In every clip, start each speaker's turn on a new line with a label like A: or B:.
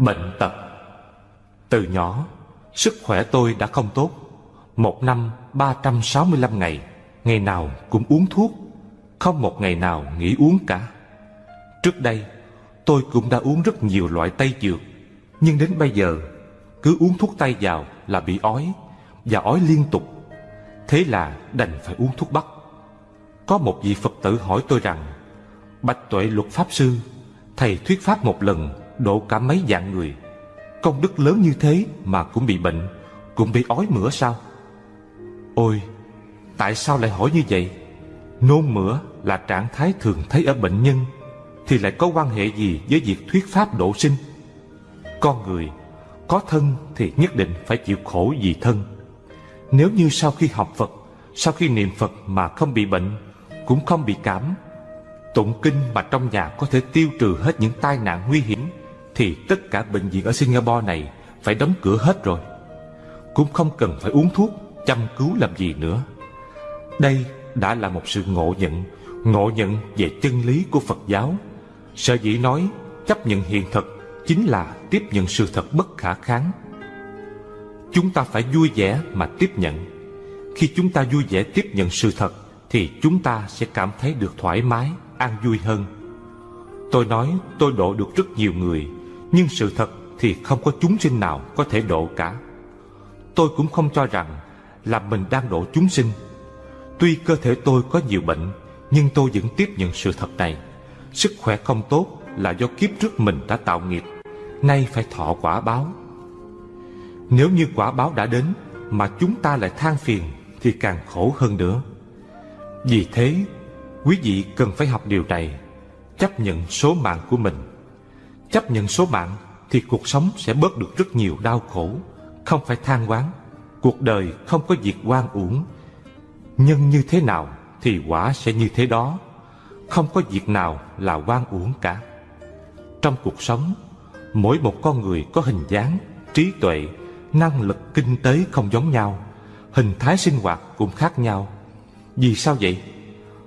A: bệnh tật. Từ nhỏ, Sức khỏe tôi đã không tốt. Một năm 365 ngày Ngày nào cũng uống thuốc. Không một ngày nào nghỉ uống cả. Trước đây, Tôi cũng đã uống rất nhiều loại tây dược. Nhưng đến bây giờ, Cứ uống thuốc tây vào là bị ói, Và ói liên tục. Thế là đành phải uống thuốc bắc. Có một vị Phật tử hỏi tôi rằng, Bạch tuệ luật Pháp Sư, Thầy thuyết Pháp một lần Độ cả mấy dạng người. Công đức lớn như thế mà cũng bị bệnh, Cũng bị ói mửa sao? Ôi, Tại sao lại hỏi như vậy? Nôn mửa là trạng thái thường thấy ở bệnh nhân, Thì lại có quan hệ gì với việc thuyết pháp độ sinh? Con người Có thân thì nhất định phải chịu khổ vì thân. Nếu như sau khi học Phật, Sau khi niệm Phật mà không bị bệnh, Cũng không bị cảm, Tụng kinh mà trong nhà có thể tiêu trừ hết những tai nạn nguy hiểm thì tất cả bệnh viện ở Singapore này Phải đóng cửa hết rồi. Cũng không cần phải uống thuốc Chăm cứu làm gì nữa. Đây đã là một sự ngộ nhận Ngộ nhận về chân lý của Phật giáo. Sở dĩ nói chấp nhận hiện thực Chính là tiếp nhận sự thật bất khả kháng. Chúng ta phải vui vẻ mà tiếp nhận. Khi chúng ta vui vẻ tiếp nhận sự thật Thì chúng ta sẽ cảm thấy được thoải mái, an vui hơn. Tôi nói tôi độ được rất nhiều người. Nhưng sự thật thì không có chúng sinh nào có thể độ cả. Tôi cũng không cho rằng là mình đang độ chúng sinh. Tuy cơ thể tôi có nhiều bệnh, Nhưng tôi vẫn tiếp nhận sự thật này. Sức khỏe không tốt là do kiếp trước mình đã tạo nghiệp. Nay phải thọ quả báo. Nếu như quả báo đã đến Mà chúng ta lại than phiền Thì càng khổ hơn nữa. Vì thế, Quý vị cần phải học điều này, Chấp nhận số mạng của mình. Chấp nhận số mạng Thì cuộc sống sẽ bớt được rất nhiều đau khổ. Không phải than oán Cuộc đời không có việc oan uổng. Nhân như thế nào Thì quả sẽ như thế đó. Không có việc nào là oan uổng cả. Trong cuộc sống, Mỗi một con người có hình dáng, Trí tuệ, Năng lực kinh tế không giống nhau, Hình thái sinh hoạt cũng khác nhau. Vì sao vậy?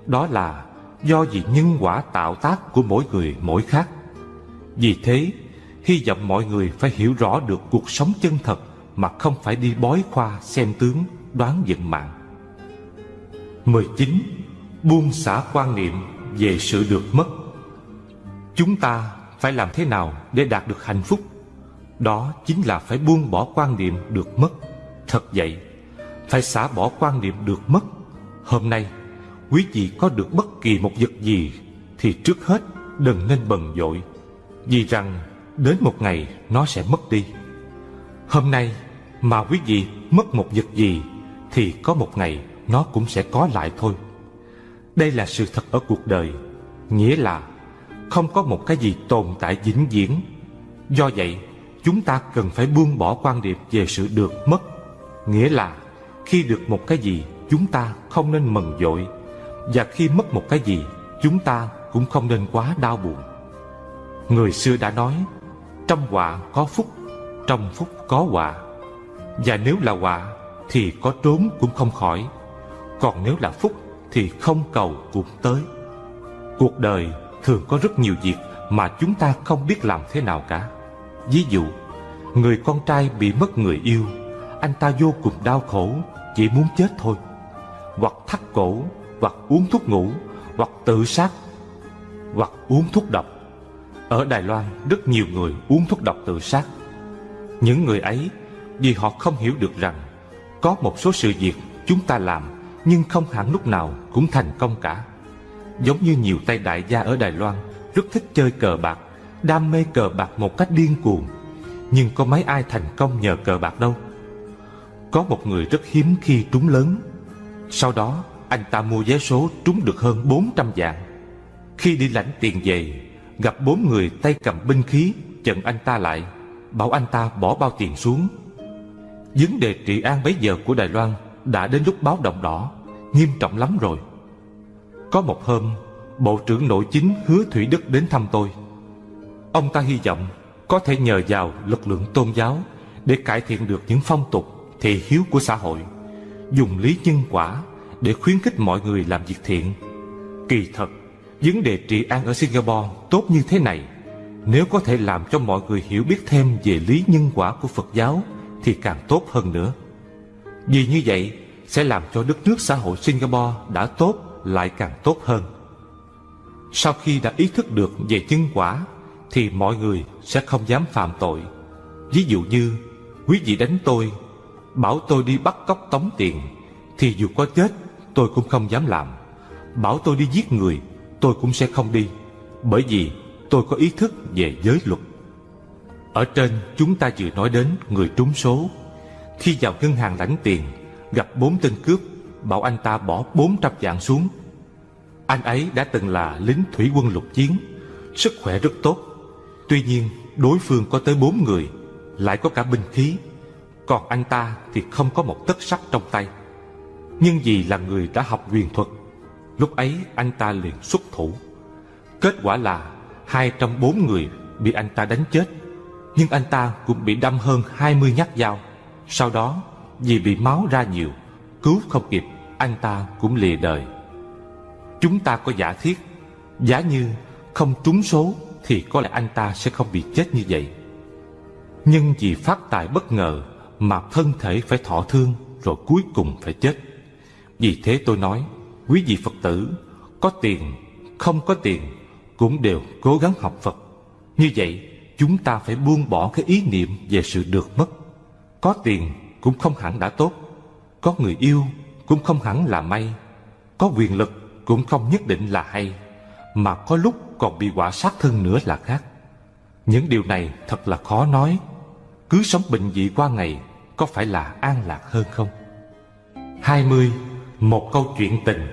A: Đó là do vì nhân quả tạo tác của mỗi người mỗi khác. Vì thế, Hy vọng mọi người phải hiểu rõ được cuộc sống chân thật Mà không phải đi bói khoa xem tướng, đoán vận mạng. 19. Buông xả quan niệm về sự được mất. Chúng ta phải làm thế nào để đạt được hạnh phúc? Đó chính là phải buông bỏ quan niệm được mất. Thật vậy, Phải xả bỏ quan niệm được mất. Hôm nay, Quý vị có được bất kỳ một vật gì Thì trước hết đừng nên bần dội. Vì rằng, đến một ngày nó sẽ mất đi. Hôm nay, mà quý vị mất một vật gì, Thì có một ngày nó cũng sẽ có lại thôi. Đây là sự thật ở cuộc đời, Nghĩa là không có một cái gì tồn tại vĩnh viễn. Do vậy, chúng ta cần phải buông bỏ quan điểm về sự được mất, Nghĩa là khi được một cái gì, chúng ta không nên mừng dội, Và khi mất một cái gì, chúng ta cũng không nên quá đau buồn. Người xưa đã nói, Trong họa có phúc, Trong phúc có họa. Và nếu là họa Thì có trốn cũng không khỏi, Còn nếu là phúc Thì không cầu cũng tới. Cuộc đời thường có rất nhiều việc Mà chúng ta không biết làm thế nào cả. Ví dụ, Người con trai bị mất người yêu, Anh ta vô cùng đau khổ, Chỉ muốn chết thôi. Hoặc thắt cổ, Hoặc uống thuốc ngủ, Hoặc tự sát, Hoặc uống thuốc độc. Ở Đài Loan, rất nhiều người uống thuốc độc tự sát. Những người ấy, Vì họ không hiểu được rằng Có một số sự việc chúng ta làm Nhưng không hẳn lúc nào cũng thành công cả. Giống như nhiều tay đại gia ở Đài Loan Rất thích chơi cờ bạc, Đam mê cờ bạc một cách điên cuồng. Nhưng có mấy ai thành công nhờ cờ bạc đâu? Có một người rất hiếm khi trúng lớn. Sau đó, anh ta mua vé số trúng được hơn 400 vạn. Khi đi lãnh tiền về Gặp bốn người tay cầm binh khí Chặn anh ta lại, Bảo anh ta bỏ bao tiền xuống. Vấn đề trị an bấy giờ của Đài Loan Đã đến lúc báo động đỏ, Nghiêm trọng lắm rồi. Có một hôm, Bộ trưởng nội chính hứa Thủy Đức đến thăm tôi. Ông ta hy vọng Có thể nhờ vào lực lượng tôn giáo Để cải thiện được những phong tục, Thị hiếu của xã hội, Dùng lý nhân quả Để khuyến khích mọi người làm việc thiện. Kỳ thật Vấn đề trị an ở Singapore tốt như thế này. Nếu có thể làm cho mọi người hiểu biết thêm về lý nhân quả của Phật giáo, Thì càng tốt hơn nữa. Vì như vậy, sẽ làm cho đất nước xã hội Singapore đã tốt, lại càng tốt hơn. Sau khi đã ý thức được về nhân quả, Thì mọi người sẽ không dám phạm tội. Ví dụ như, Quý vị đánh tôi, Bảo tôi đi bắt cóc tống tiền, Thì dù có chết, tôi cũng không dám làm. Bảo tôi đi giết người Tôi cũng sẽ không đi, Bởi vì tôi có ý thức về giới luật. Ở trên, chúng ta vừa nói đến người trúng số. Khi vào ngân hàng lãnh tiền, Gặp bốn tên cướp, Bảo anh ta bỏ bốn trăm vạn xuống. Anh ấy đã từng là lính thủy quân lục chiến, Sức khỏe rất tốt. Tuy nhiên, đối phương có tới bốn người, Lại có cả binh khí. Còn anh ta thì không có một tấc sắt trong tay. Nhưng vì là người đã học huyền thuật Lúc ấy anh ta liền xuất thủ. Kết quả là Hai trong bốn người bị anh ta đánh chết, Nhưng anh ta cũng bị đâm hơn hai mươi nhát dao. Sau đó, vì bị máu ra nhiều, Cứu không kịp, Anh ta cũng lìa đời. Chúng ta có giả thiết, Giả như không trúng số Thì có lẽ anh ta sẽ không bị chết như vậy. Nhưng vì phát tài bất ngờ Mà thân thể phải thọ thương Rồi cuối cùng phải chết. Vì thế tôi nói Quý vị Phật tử Có tiền, không có tiền Cũng đều cố gắng học Phật. Như vậy chúng ta phải buông bỏ cái ý niệm về sự được mất. Có tiền cũng không hẳn đã tốt Có người yêu cũng không hẳn là may Có quyền lực cũng không nhất định là hay Mà có lúc còn bị quả sát thân nữa là khác. Những điều này thật là khó nói. Cứ sống bình dị qua ngày Có phải là an lạc hơn không? 20. Một câu chuyện tình.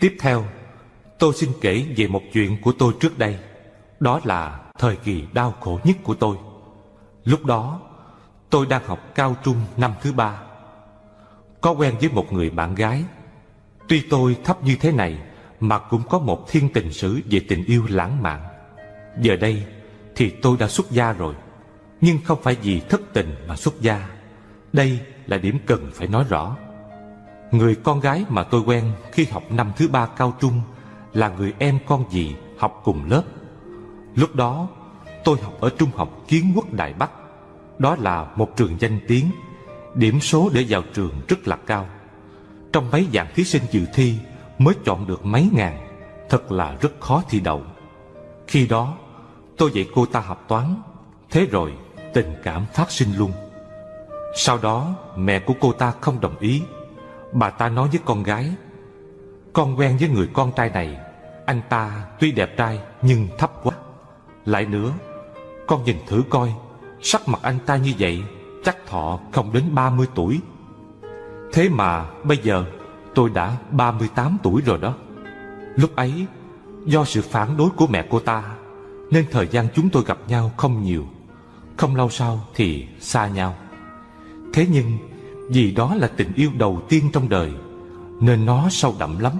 A: Tiếp theo, Tôi xin kể về một chuyện của tôi trước đây. Đó là thời kỳ đau khổ nhất của tôi. Lúc đó, Tôi đang học cao trung năm thứ ba. Có quen với một người bạn gái. Tuy tôi thấp như thế này, Mà cũng có một thiên tình sử về tình yêu lãng mạn. Giờ đây thì tôi đã xuất gia rồi, Nhưng không phải vì thất tình mà xuất gia. Đây là điểm cần phải nói rõ. Người con gái mà tôi quen khi học năm thứ ba cao trung Là người em con dì học cùng lớp. Lúc đó, tôi học ở trung học kiến quốc Đại Bắc. Đó là một trường danh tiếng, Điểm số để vào trường rất là cao. Trong mấy dạng thí sinh dự thi Mới chọn được mấy ngàn, Thật là rất khó thi đậu. Khi đó, tôi dạy cô ta học toán, Thế rồi tình cảm phát sinh luôn. Sau đó, mẹ của cô ta không đồng ý Bà ta nói với con gái, Con quen với người con trai này, Anh ta tuy đẹp trai nhưng thấp quá. Lại nữa, Con nhìn thử coi, Sắc mặt anh ta như vậy, Chắc thọ không đến 30 tuổi. Thế mà bây giờ tôi đã 38 tuổi rồi đó. Lúc ấy, Do sự phản đối của mẹ cô ta, Nên thời gian chúng tôi gặp nhau không nhiều. Không lâu sau thì xa nhau. Thế nhưng vì đó là tình yêu đầu tiên trong đời, Nên nó sâu đậm lắm.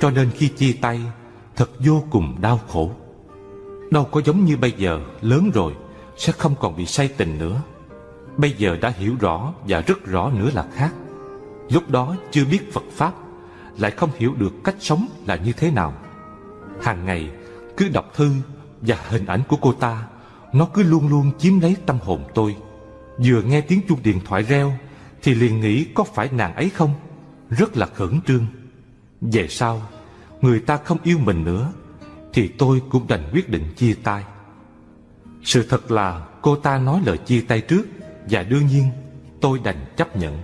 A: Cho nên khi chia tay, Thật vô cùng đau khổ. Đâu có giống như bây giờ, lớn rồi, sẽ không còn bị say tình nữa. Bây giờ đã hiểu rõ và rất rõ nữa là khác. Lúc đó chưa biết Phật Pháp, Lại không hiểu được cách sống là như thế nào. Hàng ngày, cứ đọc thư và hình ảnh của cô ta, Nó cứ luôn luôn chiếm lấy tâm hồn tôi. Vừa nghe tiếng chuông điện thoại reo thì liền nghĩ có phải nàng ấy không? Rất là khẩn trương. Về sau, Người ta không yêu mình nữa, Thì tôi cũng đành quyết định chia tay. Sự thật là cô ta nói lời chia tay trước, Và đương nhiên, tôi đành chấp nhận.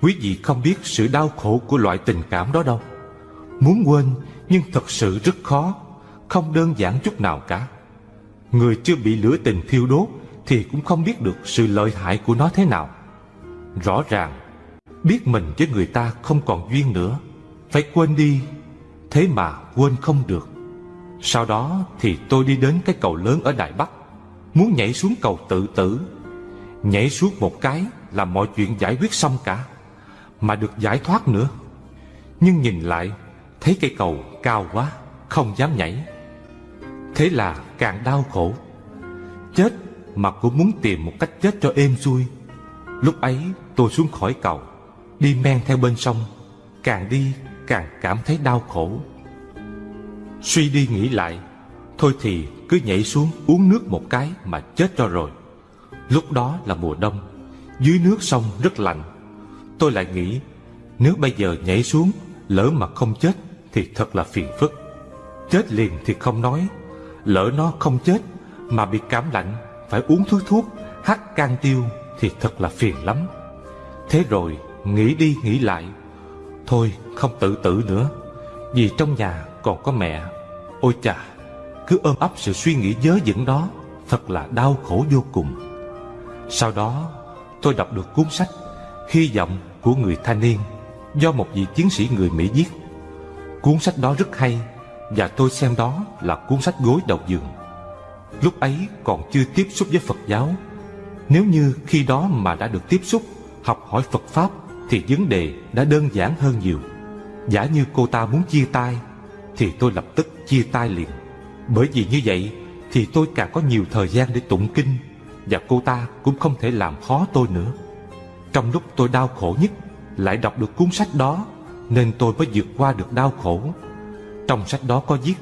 A: Quý vị không biết sự đau khổ của loại tình cảm đó đâu. Muốn quên, nhưng thật sự rất khó, Không đơn giản chút nào cả. Người chưa bị lửa tình thiêu đốt Thì cũng không biết được sự lợi hại của nó thế nào. Rõ ràng, Biết mình với người ta không còn duyên nữa. Phải quên đi, Thế mà quên không được. Sau đó thì tôi đi đến cái cầu lớn ở Đài Bắc. Muốn nhảy xuống cầu tự tử. Nhảy xuống một cái là mọi chuyện giải quyết xong cả, Mà được giải thoát nữa. Nhưng nhìn lại, Thấy cây cầu cao quá, Không dám nhảy. Thế là càng đau khổ. Chết mà cũng muốn tìm một cách chết cho êm xuôi. Lúc ấy, tôi xuống khỏi cầu, Đi men theo bên sông, Càng đi càng cảm thấy đau khổ. Suy đi nghĩ lại, Thôi thì cứ nhảy xuống uống nước một cái mà chết cho rồi. Lúc đó là mùa đông, Dưới nước sông rất lạnh. Tôi lại nghĩ, Nếu bây giờ nhảy xuống, Lỡ mà không chết Thì thật là phiền phức. Chết liền thì không nói, Lỡ nó không chết Mà bị cảm lạnh, Phải uống thuốc thuốc Hắt can tiêu thì thật là phiền lắm. Thế rồi nghĩ đi nghĩ lại. Thôi, không tự tử nữa, Vì trong nhà còn có mẹ. Ôi chà, Cứ ôm ấp sự suy nghĩ dớ dẫn đó, Thật là đau khổ vô cùng. Sau đó, tôi đọc được cuốn sách Hy vọng của người thanh niên Do một vị chiến sĩ người Mỹ viết. Cuốn sách đó rất hay Và tôi xem đó là cuốn sách gối đầu giường. Lúc ấy còn chưa tiếp xúc với Phật giáo. Nếu như khi đó mà đã được tiếp xúc, Học hỏi Phật Pháp, Thì vấn đề đã đơn giản hơn nhiều. Giả như cô ta muốn chia tay, Thì tôi lập tức chia tay liền. Bởi vì như vậy, Thì tôi càng có nhiều thời gian để tụng kinh, Và cô ta cũng không thể làm khó tôi nữa. Trong lúc tôi đau khổ nhất, Lại đọc được cuốn sách đó, Nên tôi mới vượt qua được đau khổ. Trong sách đó có viết,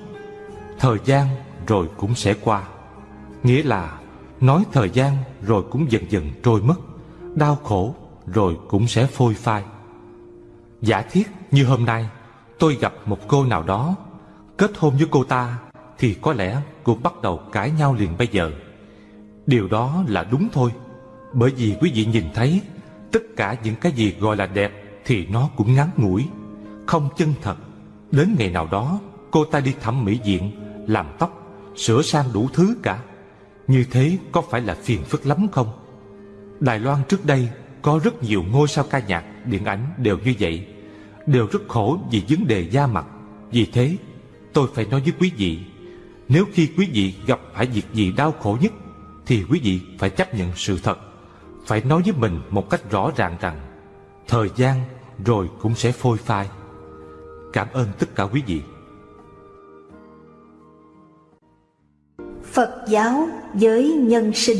A: Thời gian rồi cũng sẽ qua. Nghĩa là Nói thời gian rồi cũng dần dần trôi mất, Đau khổ rồi cũng sẽ phôi phai. Giả thiết như hôm nay, Tôi gặp một cô nào đó, Kết hôn với cô ta Thì có lẽ cũng bắt đầu cãi nhau liền bây giờ. Điều đó là đúng thôi, Bởi vì quý vị nhìn thấy, Tất cả những cái gì gọi là đẹp Thì nó cũng ngắn ngủi, Không chân thật. Đến ngày nào đó, Cô ta đi thẩm mỹ viện, Làm tóc, Sửa sang đủ thứ cả. Như thế có phải là phiền phức lắm không? Đài Loan trước đây Có rất nhiều ngôi sao ca nhạc, Điện ảnh đều như vậy, Đều rất khổ vì vấn đề da mặt. Vì thế, tôi phải nói với quý vị, Nếu khi quý vị gặp phải việc gì đau khổ nhất, Thì quý vị phải chấp nhận sự thật, Phải nói với mình một cách rõ ràng rằng, Thời gian rồi cũng sẽ phôi phai. Cảm ơn tất cả quý vị.
B: Phật giáo với nhân sinh.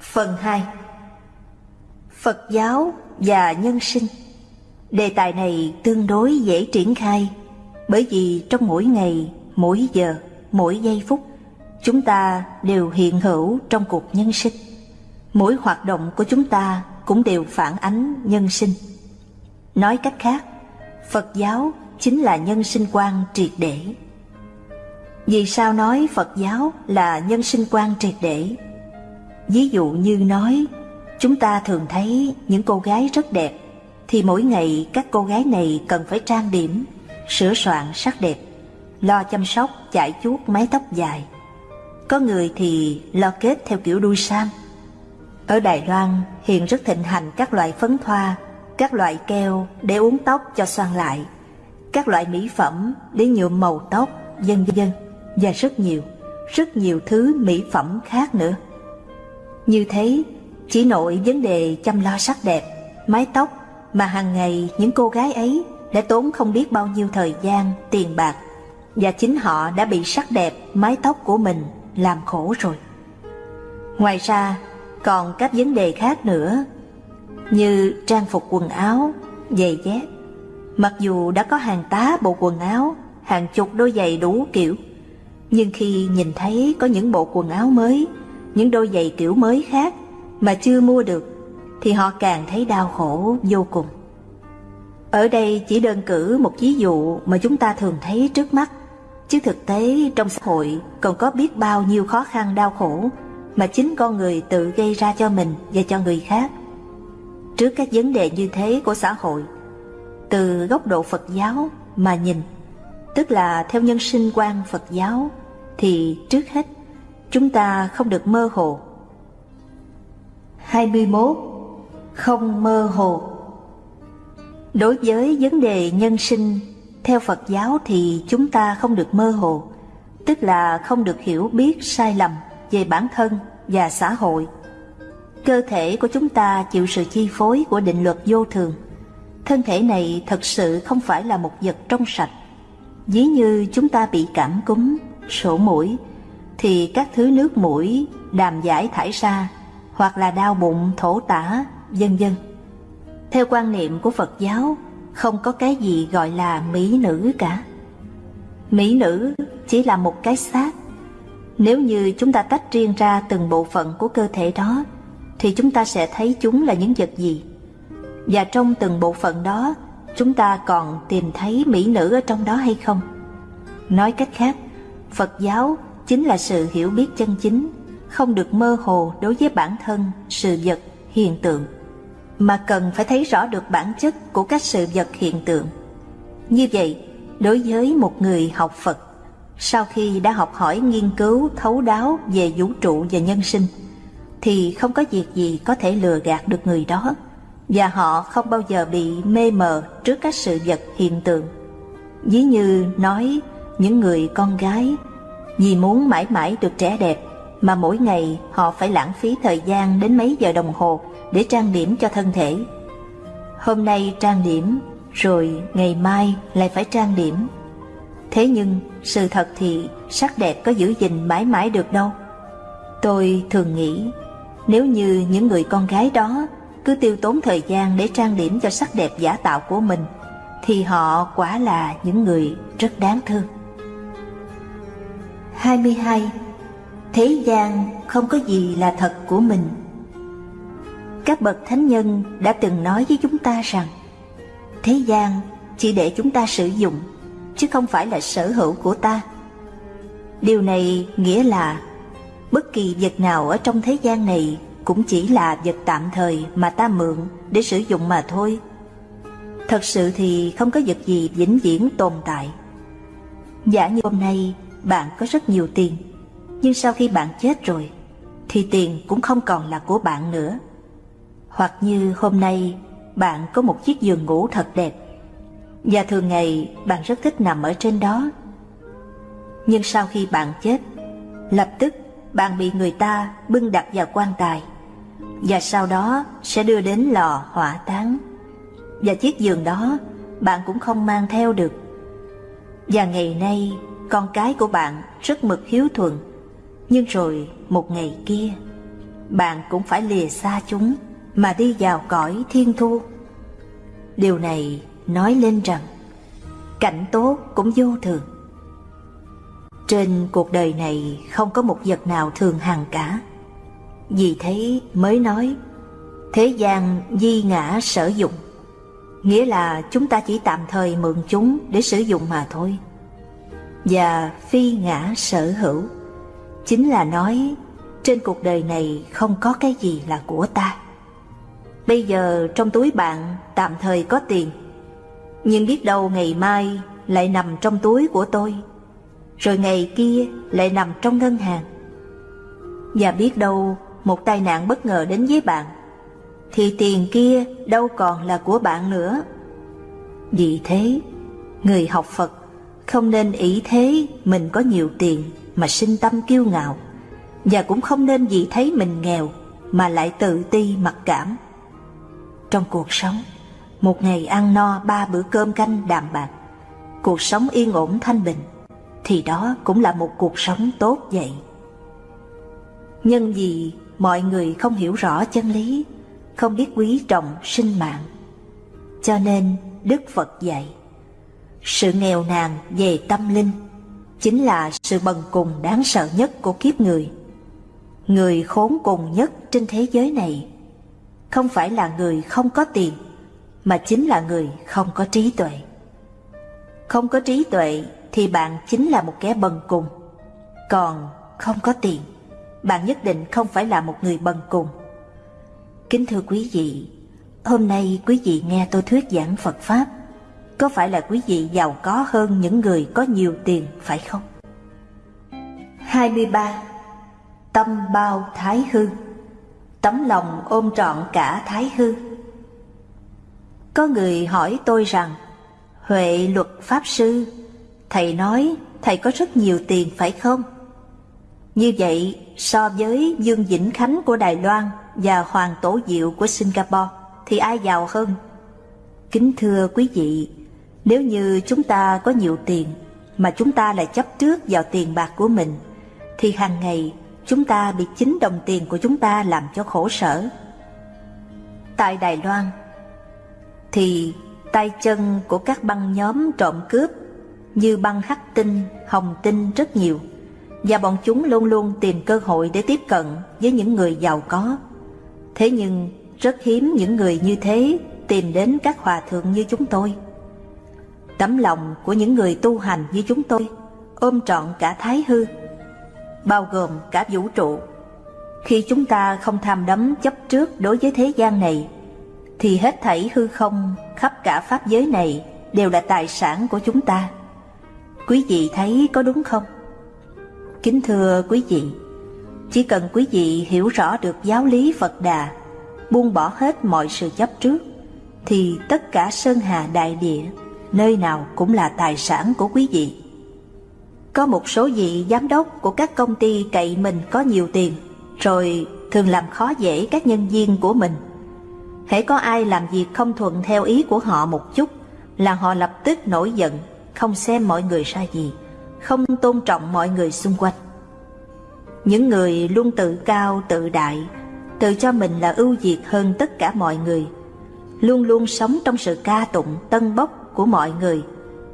B: Phần 2 Phật giáo và nhân sinh. Đề tài này tương đối dễ triển khai Bởi vì trong mỗi ngày, mỗi giờ, mỗi giây phút Chúng ta đều hiện hữu trong cuộc nhân sinh. Mỗi hoạt động của chúng ta cũng đều phản ánh nhân sinh. Nói cách khác, Phật giáo chính là nhân sinh quan triệt để. Vì sao nói Phật giáo là nhân sinh quan triệt để? Ví dụ như nói, chúng ta thường thấy những cô gái rất đẹp thì mỗi ngày các cô gái này cần phải trang điểm, sửa soạn sắc đẹp, lo chăm sóc chải chuốt mái tóc dài. Có người thì lo kết theo kiểu đuôi sam. Ở Đài Loan hiện rất thịnh hành các loại phấn thoa, các loại keo để uống tóc cho xoăn lại, các loại mỹ phẩm để nhuộm màu tóc, vân vân và rất nhiều, rất nhiều thứ mỹ phẩm khác nữa. Như thế, chỉ nội vấn đề chăm lo sắc đẹp, mái tóc mà hàng ngày những cô gái ấy đã tốn không biết bao nhiêu thời gian, tiền bạc và chính họ đã bị sắc đẹp mái tóc của mình làm khổ rồi. Ngoài ra, còn các vấn đề khác nữa như trang phục quần áo, giày dép. Mặc dù đã có hàng tá bộ quần áo, hàng chục đôi giày đủ kiểu, nhưng khi nhìn thấy có những bộ quần áo mới, những đôi giày kiểu mới khác mà chưa mua được thì họ càng thấy đau khổ vô cùng. Ở đây chỉ đơn cử một ví dụ mà chúng ta thường thấy trước mắt, chứ thực tế trong xã hội còn có biết bao nhiêu khó khăn đau khổ mà chính con người tự gây ra cho mình và cho người khác. Trước các vấn đề như thế của xã hội, từ góc độ Phật giáo mà nhìn, tức là theo nhân sinh quan Phật giáo, thì trước hết chúng ta không được mơ hồ. 21 không mơ hồ. Đối với vấn đề nhân sinh, theo Phật giáo thì chúng ta không được mơ hồ, tức là không được hiểu biết sai lầm về bản thân và xã hội. Cơ thể của chúng ta chịu sự chi phối của định luật vô thường. Thân thể này thật sự không phải là một vật trong sạch. dí như chúng ta bị cảm cúm, sổ mũi, thì các thứ nước mũi, đàm giải thải ra, hoặc là đau bụng, thổ tả, vân vân. Theo quan niệm của Phật giáo, không có cái gì gọi là mỹ nữ cả. Mỹ nữ chỉ là một cái xác Nếu như chúng ta tách riêng ra từng bộ phận của cơ thể đó Thì chúng ta sẽ thấy chúng là những vật gì Và trong từng bộ phận đó Chúng ta còn tìm thấy mỹ nữ ở trong đó hay không? Nói cách khác, Phật giáo chính là sự hiểu biết chân chính Không được mơ hồ đối với bản thân, sự vật, hiện tượng. Mà cần phải thấy rõ được bản chất của các sự vật hiện tượng. Như vậy, đối với một người học Phật sau khi đã học hỏi nghiên cứu thấu đáo về vũ trụ và nhân sinh thì không có việc gì có thể lừa gạt được người đó và họ không bao giờ bị mê mờ trước các sự vật hiện tượng. Ví như nói những người con gái. Vì muốn mãi mãi được trẻ đẹp mà mỗi ngày họ phải lãng phí thời gian đến mấy giờ đồng hồ để trang điểm cho thân thể. Hôm nay trang điểm, rồi ngày mai lại phải trang điểm. Thế nhưng sự thật thì sắc đẹp có giữ gìn mãi mãi được đâu. Tôi thường nghĩ, Nếu như những người con gái đó Cứ tiêu tốn thời gian để trang điểm cho sắc đẹp giả tạo của mình, Thì họ quả là những người rất đáng thương. 22. Thế gian không có gì là thật của mình Các bậc thánh nhân đã từng nói với chúng ta rằng, Thế gian chỉ để chúng ta sử dụng, chứ không phải là sở hữu của ta. Điều này nghĩa là bất kỳ vật nào ở trong thế gian này cũng chỉ là vật tạm thời mà ta mượn để sử dụng mà thôi. Thật sự thì không có vật gì vĩnh viễn tồn tại. Giả như hôm nay bạn có rất nhiều tiền, nhưng sau khi bạn chết rồi, thì tiền cũng không còn là của bạn nữa. Hoặc như hôm nay bạn có một chiếc giường ngủ thật đẹp, và thường ngày bạn rất thích nằm ở trên đó. Nhưng sau khi bạn chết, lập tức bạn bị người ta bưng đặt vào quan tài và sau đó sẽ đưa đến lò hỏa táng. Và chiếc giường đó bạn cũng không mang theo được. Và ngày nay con cái của bạn rất mực hiếu thuận, nhưng rồi một ngày kia bạn cũng phải lìa xa chúng mà đi vào cõi thiên thu. Điều này nói lên rằng cảnh tốt cũng vô thường. Trên cuộc đời này không có một vật nào thường hằng cả. Vì thế mới nói thế gian di ngã sở dụng, nghĩa là chúng ta chỉ tạm thời mượn chúng để sử dụng mà thôi. Và phi ngã sở hữu, chính là nói trên cuộc đời này không có cái gì là của ta. Bây giờ trong túi bạn tạm thời có tiền nhưng biết đâu ngày mai lại nằm trong túi của tôi Rồi ngày kia lại nằm trong ngân hàng. Và biết đâu một tai nạn bất ngờ đến với bạn Thì tiền kia đâu còn là của bạn nữa. Vì thế, người học Phật không nên ý thế mình có nhiều tiền mà sinh tâm kiêu ngạo Và cũng không nên vì thấy mình nghèo mà lại tự ti mặc cảm Trong cuộc sống một ngày ăn no ba bữa cơm canh đạm bạc, cuộc sống yên ổn thanh bình, thì đó cũng là một cuộc sống tốt vậy. Nhân vì mọi người không hiểu rõ chân lý, không biết quý trọng sinh mạng, cho nên Đức Phật dạy, sự nghèo nàn về tâm linh chính là sự bần cùng đáng sợ nhất của kiếp người. Người khốn cùng nhất trên thế giới này không phải là người không có tiền, mà chính là người không có trí tuệ. Không có trí tuệ thì bạn chính là một kẻ bần cùng. Còn không có tiền, bạn nhất định không phải là một người bần cùng. Kính thưa quý vị, hôm nay quý vị nghe tôi thuyết giảng Phật Pháp, có phải là quý vị giàu có hơn những người có nhiều tiền phải không? 23. Tâm bao thái hư Tấm lòng ôm trọn cả thái hư có người hỏi tôi rằng, Huệ luật Pháp Sư, Thầy nói Thầy có rất nhiều tiền phải không? Như vậy, so với Dương Vĩnh Khánh của Đài Loan và Hoàng Tổ Diệu của Singapore, thì ai giàu hơn? Kính thưa quý vị, nếu như chúng ta có nhiều tiền, mà chúng ta lại chấp trước vào tiền bạc của mình, thì hàng ngày chúng ta bị chính đồng tiền của chúng ta làm cho khổ sở. Tại Đài Loan, thì tay chân của các băng nhóm trộm cướp như băng hắc tinh, hồng tinh rất nhiều và bọn chúng luôn luôn tìm cơ hội để tiếp cận với những người giàu có. Thế nhưng rất hiếm những người như thế tìm đến các hòa thượng như chúng tôi. Tấm lòng của những người tu hành như chúng tôi ôm trọn cả thái hư, bao gồm cả vũ trụ. Khi chúng ta không tham đắm chấp trước đối với thế gian này, thì hết thảy hư không khắp cả pháp giới này đều là tài sản của chúng ta. Quý vị thấy có đúng không? Kính thưa quý vị, chỉ cần quý vị hiểu rõ được giáo lý Phật Đà, buông bỏ hết mọi sự chấp trước, thì tất cả sơn hà đại địa, nơi nào cũng là tài sản của quý vị. Có một số vị giám đốc của các công ty cậy mình có nhiều tiền, rồi thường làm khó dễ các nhân viên của mình. Hễ có ai làm việc không thuận theo ý của họ một chút, là họ lập tức nổi giận, không xem mọi người ra gì, không tôn trọng mọi người xung quanh. Những người luôn tự cao tự đại, tự cho mình là ưu việt hơn tất cả mọi người, luôn luôn sống trong sự ca tụng tân bốc của mọi người,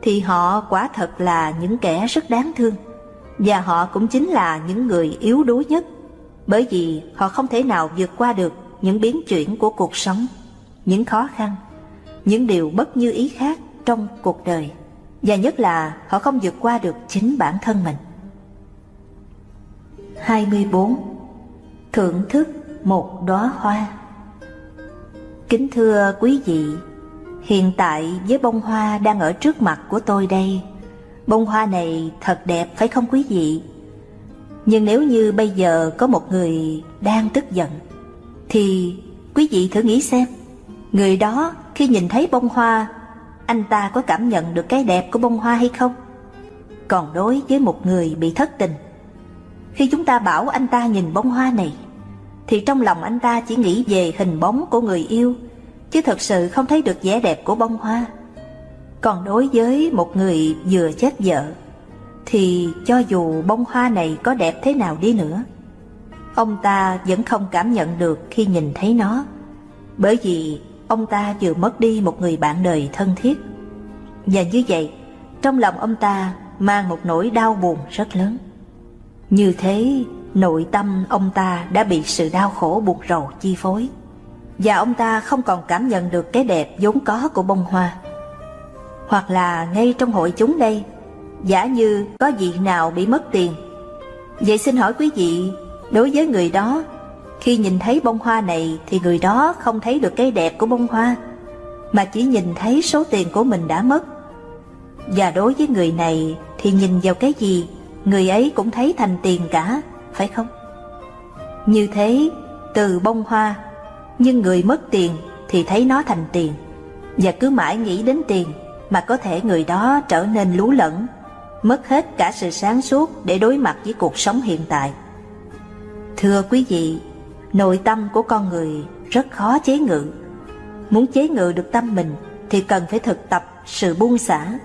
B: thì họ quả thật là những kẻ rất đáng thương. Và họ cũng chính là những người yếu đuối nhất, bởi vì họ không thể nào vượt qua được những biến chuyển của cuộc sống, những khó khăn, những điều bất như ý khác trong cuộc đời. Và nhất là họ không vượt qua được chính bản thân mình. 24. Thưởng thức một đóa hoa Kính thưa quý vị, hiện tại với bông hoa đang ở trước mặt của tôi đây, bông hoa này thật đẹp phải không quý vị? Nhưng nếu như bây giờ có một người đang tức giận, thì quý vị thử nghĩ xem, người đó khi nhìn thấy bông hoa, anh ta có cảm nhận được cái đẹp của bông hoa hay không? Còn đối với một người bị thất tình, khi chúng ta bảo anh ta nhìn bông hoa này, thì trong lòng anh ta chỉ nghĩ về hình bóng của người yêu, chứ thật sự không thấy được vẻ đẹp của bông hoa. Còn đối với một người vừa chết vợ, thì cho dù bông hoa này có đẹp thế nào đi nữa, ông ta vẫn không cảm nhận được khi nhìn thấy nó, bởi vì ông ta vừa mất đi một người bạn đời thân thiết. Và như vậy, trong lòng ông ta mang một nỗi đau buồn rất lớn. Như thế, nội tâm ông ta đã bị sự đau khổ buộc rầu chi phối, và ông ta không còn cảm nhận được cái đẹp vốn có của bông hoa. Hoặc là ngay trong hội chúng đây, giả như có vị nào bị mất tiền. Vậy xin hỏi quý vị, đối với người đó, khi nhìn thấy bông hoa này thì người đó không thấy được cái đẹp của bông hoa, mà chỉ nhìn thấy số tiền của mình đã mất. Và đối với người này thì nhìn vào cái gì người ấy cũng thấy thành tiền cả, phải không? Như thế, từ bông hoa, nhưng người mất tiền thì thấy nó thành tiền, và cứ mãi nghĩ đến tiền mà có thể người đó trở nên lú lẫn, mất hết cả sự sáng suốt để đối mặt với cuộc sống hiện tại. Thưa quý vị, nội tâm của con người rất khó chế ngự. Muốn chế ngự được tâm mình thì cần phải thực tập sự buông xả.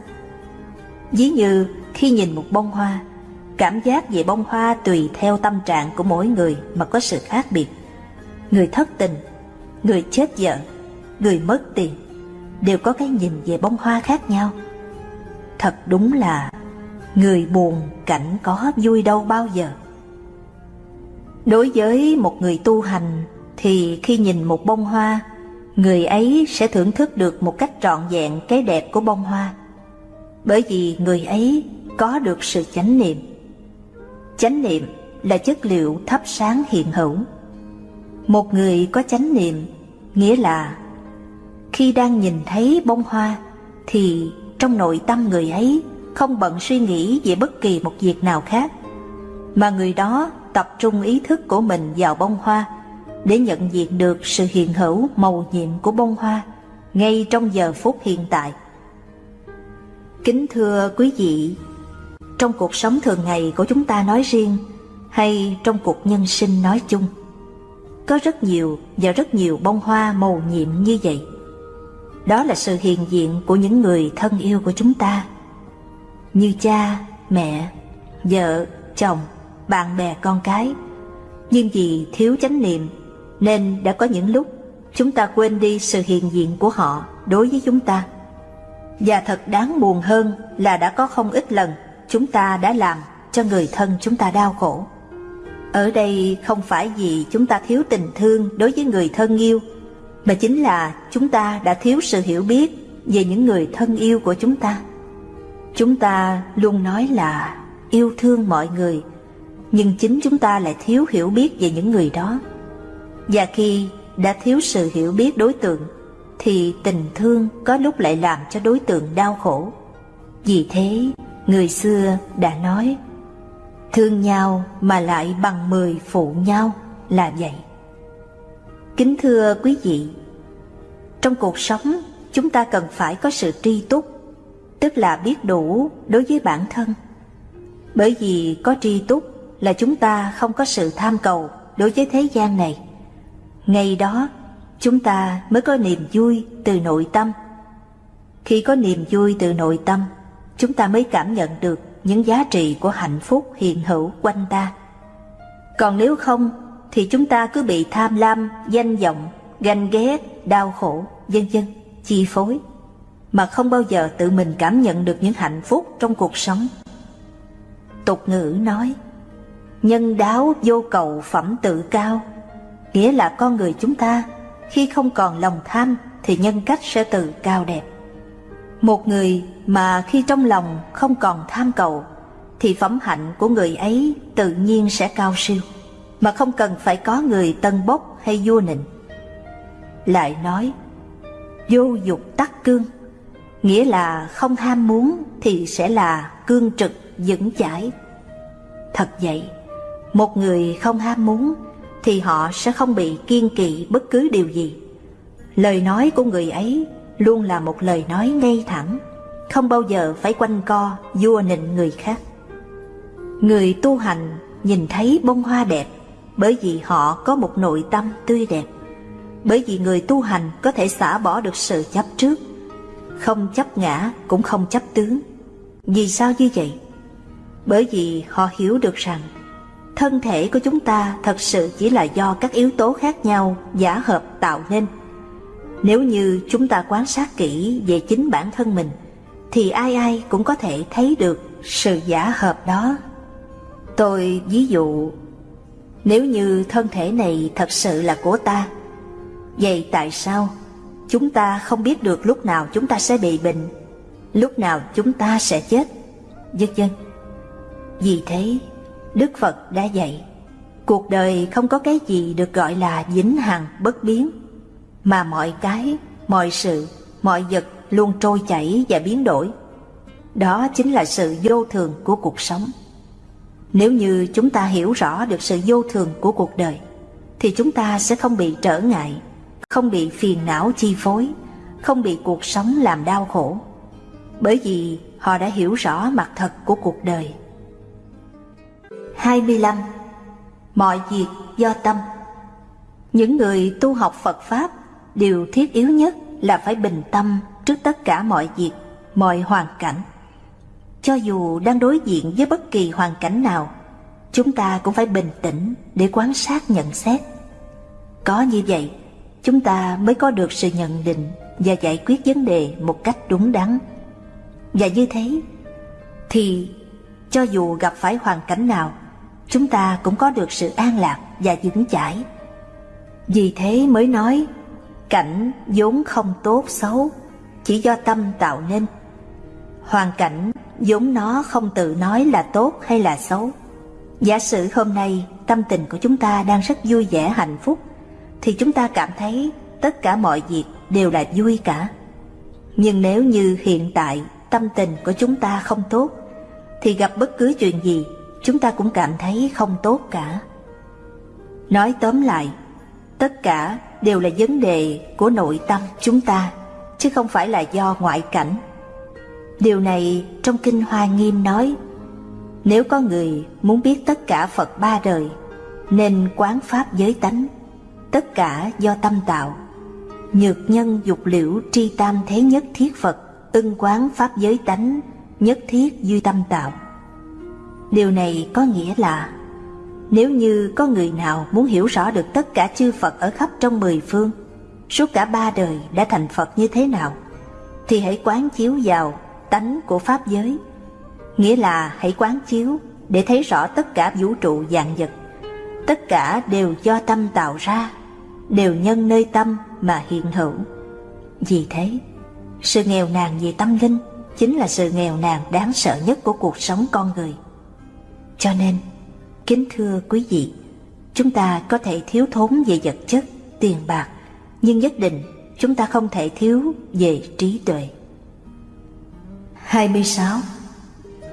B: Ví như khi nhìn một bông hoa, Cảm giác về bông hoa tùy theo tâm trạng của mỗi người mà có sự khác biệt. Người thất tình, người chết vợ, người mất tiền đều có cái nhìn về bông hoa khác nhau. Thật đúng là người buồn cảnh có vui đâu bao giờ. Đối với một người tu hành thì khi nhìn một bông hoa, người ấy sẽ thưởng thức được một cách trọn vẹn cái đẹp của bông hoa. Bởi vì người ấy có được sự chánh niệm Chánh niệm là chất liệu thắp sáng hiện hữu. Một người có chánh niệm, nghĩa là khi đang nhìn thấy bông hoa thì trong nội tâm người ấy không bận suy nghĩ về bất kỳ một việc nào khác, mà người đó tập trung ý thức của mình vào bông hoa để nhận diện được sự hiện hữu màu nhiệm của bông hoa ngay trong giờ phút hiện tại. Kính thưa quý vị, trong cuộc sống thường ngày của chúng ta nói riêng hay trong cuộc nhân sinh nói chung. Có rất nhiều và rất nhiều bông hoa màu nhiệm như vậy. Đó là sự hiện diện của những người thân yêu của chúng ta, như cha, mẹ, vợ, chồng, bạn bè con cái. Nhưng vì thiếu chánh niệm nên đã có những lúc chúng ta quên đi sự hiện diện của họ đối với chúng ta. Và thật đáng buồn hơn là đã có không ít lần chúng ta đã làm cho người thân chúng ta đau khổ. Ở đây không phải vì chúng ta thiếu tình thương đối với người thân yêu, mà chính là chúng ta đã thiếu sự hiểu biết về những người thân yêu của chúng ta. Chúng ta luôn nói là yêu thương mọi người, nhưng chính chúng ta lại thiếu hiểu biết về những người đó. Và khi đã thiếu sự hiểu biết đối tượng, thì tình thương có lúc lại làm cho đối tượng đau khổ. Vì thế, người xưa đã nói, thương nhau mà lại bằng mười phụ nhau là vậy. Kính thưa quý vị, trong cuộc sống chúng ta cần phải có sự tri túc, tức là biết đủ đối với bản thân. Bởi vì có tri túc là chúng ta không có sự tham cầu đối với thế gian này. Ngày đó, chúng ta mới có niềm vui từ nội tâm. Khi có niềm vui từ nội tâm, chúng ta mới cảm nhận được những giá trị của hạnh phúc hiện hữu quanh ta. Còn nếu không, thì chúng ta cứ bị tham lam, danh vọng, ganh ghét, đau khổ, vân vân chi phối, mà không bao giờ tự mình cảm nhận được những hạnh phúc trong cuộc sống. Tục ngữ nói, nhân đáo vô cầu phẩm tự cao, nghĩa là con người chúng ta khi không còn lòng tham thì nhân cách sẽ tự cao đẹp. Một người mà khi trong lòng không còn tham cầu thì phẩm hạnh của người ấy tự nhiên sẽ cao siêu, mà không cần phải có người tân bốc hay vua nịnh. Lại nói, vô dục tắc cương, nghĩa là không ham muốn thì sẽ là cương trực vững chãi. Thật vậy, một người không ham muốn thì họ sẽ không bị kiên kỵ bất cứ điều gì. Lời nói của người ấy luôn là một lời nói ngay thẳng, không bao giờ phải quanh co vua nịnh người khác. Người tu hành nhìn thấy bông hoa đẹp bởi vì họ có một nội tâm tươi đẹp. Bởi vì người tu hành có thể xả bỏ được sự chấp trước, không chấp ngã cũng không chấp tướng. Vì sao như vậy? Bởi vì họ hiểu được rằng thân thể của chúng ta thật sự chỉ là do các yếu tố khác nhau giả hợp tạo nên. Nếu như chúng ta quan sát kỹ về chính bản thân mình, thì ai ai cũng có thể thấy được sự giả hợp đó. Tôi ví dụ, nếu như thân thể này thật sự là của ta, vậy tại sao chúng ta không biết được lúc nào chúng ta sẽ bị bệnh, lúc nào chúng ta sẽ chết, vân vân. Vì thế, Đức Phật đã dạy, cuộc đời không có cái gì được gọi là vĩnh hằng bất biến, mà mọi cái, mọi sự, mọi vật luôn trôi chảy và biến đổi. Đó chính là sự vô thường của cuộc sống. Nếu như chúng ta hiểu rõ được sự vô thường của cuộc đời, thì chúng ta sẽ không bị trở ngại, không bị phiền não chi phối, không bị cuộc sống làm đau khổ. Bởi vì họ đã hiểu rõ mặt thật của cuộc đời 25. Mọi việc do tâm Những người tu học Phật Pháp Điều thiết yếu nhất là phải bình tâm trước tất cả mọi việc, mọi hoàn cảnh. Cho dù đang đối diện với bất kỳ hoàn cảnh nào, chúng ta cũng phải bình tĩnh để quan sát nhận xét. Có như vậy, chúng ta mới có được sự nhận định và giải quyết vấn đề một cách đúng đắn. Và như thế, thì cho dù gặp phải hoàn cảnh nào, chúng ta cũng có được sự an lạc và vững chãi. Vì thế mới nói, cảnh vốn không tốt xấu, chỉ do tâm tạo nên. Hoàn cảnh vốn nó không tự nói là tốt hay là xấu. Giả sử hôm nay tâm tình của chúng ta đang rất vui vẻ hạnh phúc, thì chúng ta cảm thấy tất cả mọi việc đều là vui cả. Nhưng nếu như hiện tại tâm tình của chúng ta không tốt, thì gặp bất cứ chuyện gì chúng ta cũng cảm thấy không tốt cả. Nói tóm lại, tất cả đều là vấn đề của nội tâm chúng ta, chứ không phải là do ngoại cảnh. Điều này trong Kinh Hoa Nghiêm nói, nếu có người muốn biết tất cả Phật ba đời, nên quán Pháp giới tánh, tất cả do tâm tạo. Nhược nhân dục liễu tri tam thế nhất thiết Phật, ưng quán Pháp giới tánh, nhất thiết duy tâm tạo. Điều này có nghĩa là nếu như có người nào muốn hiểu rõ được tất cả chư Phật ở khắp trong mười phương, suốt cả ba đời đã thành Phật như thế nào, thì hãy quán chiếu vào tánh của Pháp giới. Nghĩa là hãy quán chiếu để thấy rõ tất cả vũ trụ dạng vật. Tất cả đều do tâm tạo ra, đều nhân nơi tâm mà hiện hữu. Vì thế, sự nghèo nàn về tâm linh chính là sự nghèo nàn đáng sợ nhất của cuộc sống con người. Cho nên, kính thưa quý vị, chúng ta có thể thiếu thốn về vật chất, tiền bạc, nhưng nhất định chúng ta không thể thiếu về trí tuệ. 26.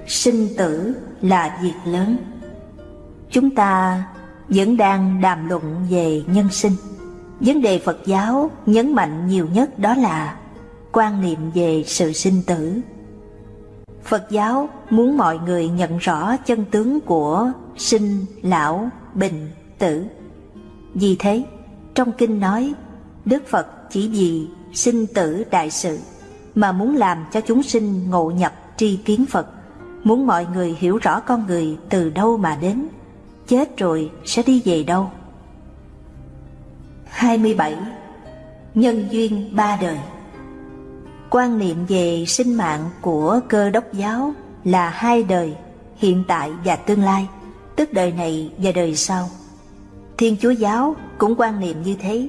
B: Sinh tử là việc lớn. Chúng ta vẫn đang đàm luận về nhân sinh. Vấn đề Phật giáo nhấn mạnh nhiều nhất đó là quan niệm về sự sinh tử. Phật giáo muốn mọi người nhận rõ chân tướng của sinh, lão, bình, tử. Vì thế, trong kinh nói, Đức Phật chỉ vì sinh tử đại sự mà muốn làm cho chúng sinh ngộ nhập tri kiến Phật, muốn mọi người hiểu rõ con người từ đâu mà đến, chết rồi sẽ đi về đâu. 27. Nhân duyên ba đời Quan niệm về sinh mạng của cơ đốc giáo là hai đời, hiện tại và tương lai, tức đời này và đời sau. Thiên Chúa giáo cũng quan niệm như thế,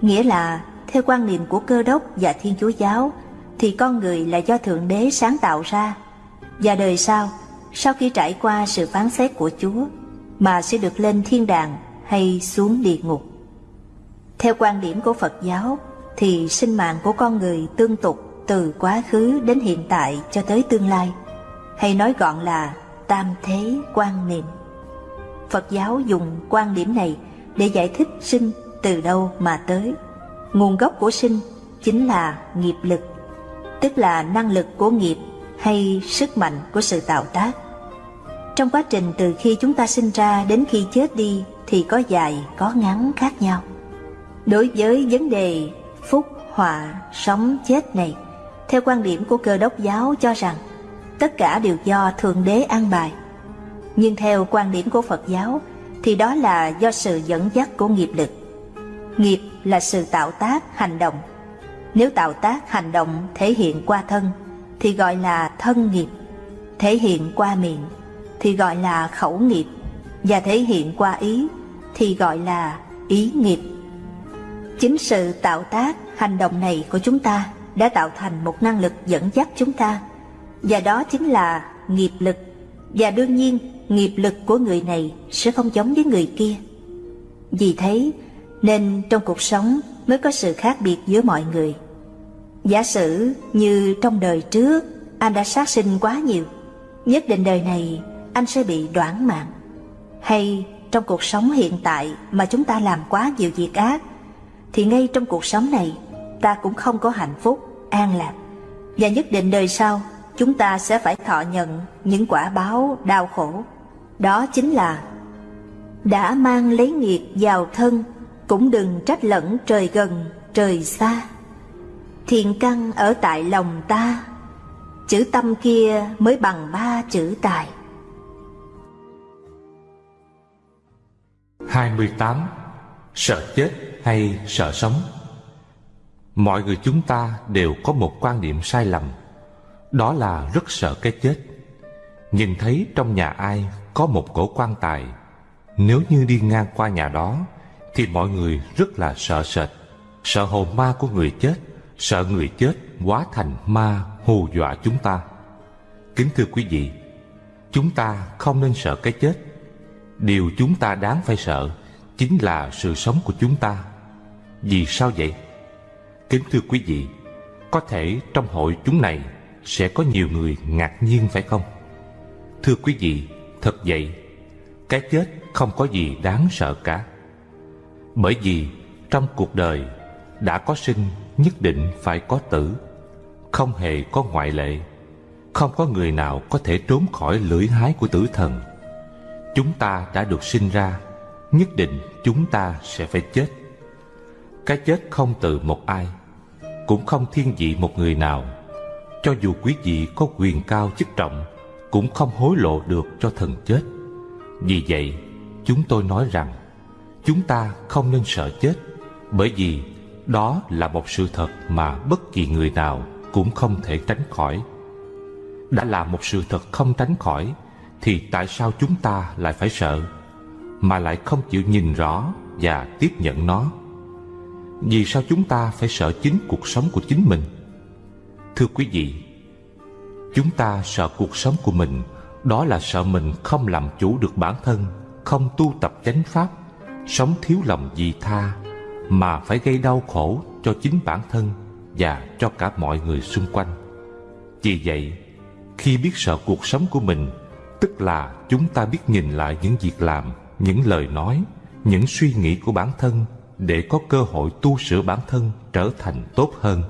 B: nghĩa là theo quan niệm của cơ đốc và Thiên Chúa giáo thì con người là do Thượng Đế sáng tạo ra và đời sau, sau khi trải qua sự phán xét của Chúa mà sẽ được lên thiên đàng hay xuống địa ngục. Theo quan điểm của Phật giáo thì sinh mạng của con người tương tục từ quá khứ đến hiện tại cho tới tương lai, hay nói gọn là tam thế quan niệm. Phật giáo dùng quan điểm này để giải thích sinh từ đâu mà tới. Nguồn gốc của sinh chính là nghiệp lực, tức là năng lực của nghiệp hay sức mạnh của sự tạo tác. Trong quá trình từ khi chúng ta sinh ra đến khi chết đi thì có dài, có ngắn khác nhau. Đối với vấn đề phúc, họa, sống, chết này, theo quan điểm của cơ đốc giáo cho rằng tất cả đều do Thượng Đế an bài. Nhưng theo quan điểm của Phật giáo thì đó là do sự dẫn dắt của nghiệp lực. Nghiệp là sự tạo tác, hành động. Nếu tạo tác, hành động thể hiện qua thân thì gọi là thân nghiệp, thể hiện qua miệng thì gọi là khẩu nghiệp và thể hiện qua ý thì gọi là ý nghiệp. Chính sự tạo tác, hành động này của chúng ta đã tạo thành một năng lực dẫn dắt chúng ta và đó chính là nghiệp lực và đương nhiên nghiệp lực của người này sẽ không giống với người kia. Vì thế nên trong cuộc sống mới có sự khác biệt giữa mọi người. Giả sử như trong đời trước anh đã sát sinh quá nhiều, nhất định đời này anh sẽ bị đoản mạng. Hay trong cuộc sống hiện tại mà chúng ta làm quá nhiều việc ác, thì ngay trong cuộc sống này ta cũng không có hạnh phúc, an lạc. Và nhất định đời sau chúng ta sẽ phải thọ nhận những quả báo đau khổ. Đó chính là, đã mang lấy nghiệp vào thân, cũng đừng trách lẫn trời gần, trời xa. Thiện căn ở tại lòng ta, chữ tâm kia mới bằng ba chữ tài.
A: 28. Sợ chết hay sợ sống? Mọi người chúng ta đều có một quan niệm sai lầm, Đó là rất sợ cái chết. Nhìn thấy trong nhà ai có một cổ quan tài, Nếu như đi ngang qua nhà đó, Thì mọi người rất là sợ sệt, Sợ hồn ma của người chết, Sợ người chết hóa thành ma hù dọa chúng ta Kính thưa quý vị, Chúng ta không nên sợ cái chết Điều chúng ta đáng phải sợ Chính là sự sống của chúng ta Vì sao vậy? Kính thưa quý vị, Có thể trong hội chúng này Sẽ có nhiều người ngạc nhiên phải không? Thưa quý vị, Thật vậy, Cái chết không có gì đáng sợ cả. Bởi vì trong cuộc đời Đã có sinh nhất định phải có tử, Không hề có ngoại lệ, Không có người nào có thể trốn khỏi lưỡi hái của tử thần. Chúng ta đã được sinh ra, Nhất định chúng ta sẽ phải chết. Cái chết không từ một ai, Cũng không thiên vị một người nào. Cho dù quý vị có quyền cao chức trọng cũng không hối lộ được cho thần chết. Vì vậy, chúng tôi nói rằng, Chúng ta không nên sợ chết, Bởi vì đó là một sự thật mà bất kỳ người nào cũng không thể tránh khỏi. Đã là một sự thật không tránh khỏi, Thì tại sao chúng ta lại phải sợ, Mà lại không chịu nhìn rõ Và tiếp nhận nó? Vì sao chúng ta phải sợ chính cuộc sống của chính mình? Thưa quý vị Chúng ta sợ cuộc sống của mình. Đó là sợ mình không làm chủ được bản thân, Không tu tập chánh pháp, Sống thiếu lòng vị tha, Mà phải gây đau khổ cho chính bản thân Và cho cả mọi người xung quanh. Vì vậy, Khi biết sợ cuộc sống của mình, Tức là chúng ta biết nhìn lại những việc làm, Những lời nói, Những suy nghĩ của bản thân Để có cơ hội tu sửa bản thân Trở thành tốt hơn,